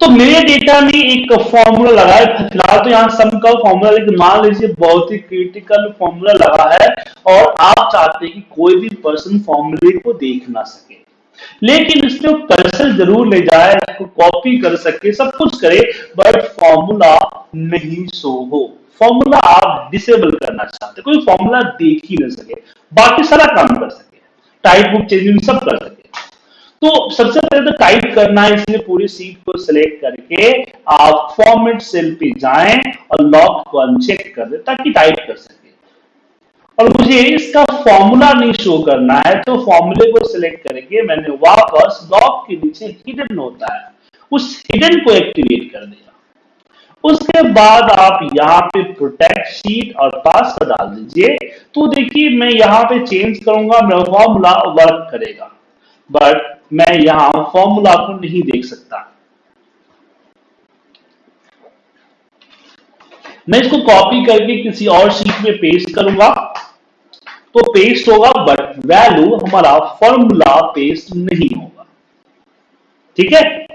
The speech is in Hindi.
तो मेरे डेटा में एक फॉर्मूला लगा है। फ़िलहाल तो यहाँ सम का फॉर्मूला लेकिन मान लीजिए बहुत ही क्रिटिकल फॉर्मूला लगा है और आप चाहते हैं कि कोई भी पर्सन फॉर्मूले को देख ना सके। लेकिन इसमें कर्सर ज़रूर ले जाए कॉपी कर सके, सब कुछ करे बट फॉर्मूला नहीं शो हो। फॉर्मूला आप डिसेबल करना चाहते कोई फॉर्मूला देख ही नहीं सके। बाकी सारा काम कर सके। टाइप बुक चेंजिंग सब कर सके। तो सबसे पहले तो टाइप करना है, इसलिए पूरी सीट को सिलेक्ट करके आप फॉर्मेट सेल पे जाएँ और लॉक को अनचेक कर दे ताकि टाइप कर सके। और मुझे इसका फॉर्मूला नहीं शो करना है तो फॉर्मूले को सिलेक्ट करके मैंने वापस लॉक के नीचे हिडन होता है, उस हिडन को एक्टिवेट कर दिया। उसके बाद आप यहाँ पे प्रोटेक्ट शीट और पासवर्ड डाल दीजिए। तो देखिए, मैं यहाँ पे चेंज करूँगा, मेरा फॉर्मूला वर्क करेगा। बट मैं यहाँ फॉर्मूला को नहीं देख सकता। मैं इसको कॉपी करके किसी और शीट में पेस्ट करूँगा। तो पेस्ट होगा बट वैल्यू हमारा फॉर्मूला पेस्ट नहीं होगा। ठीक है?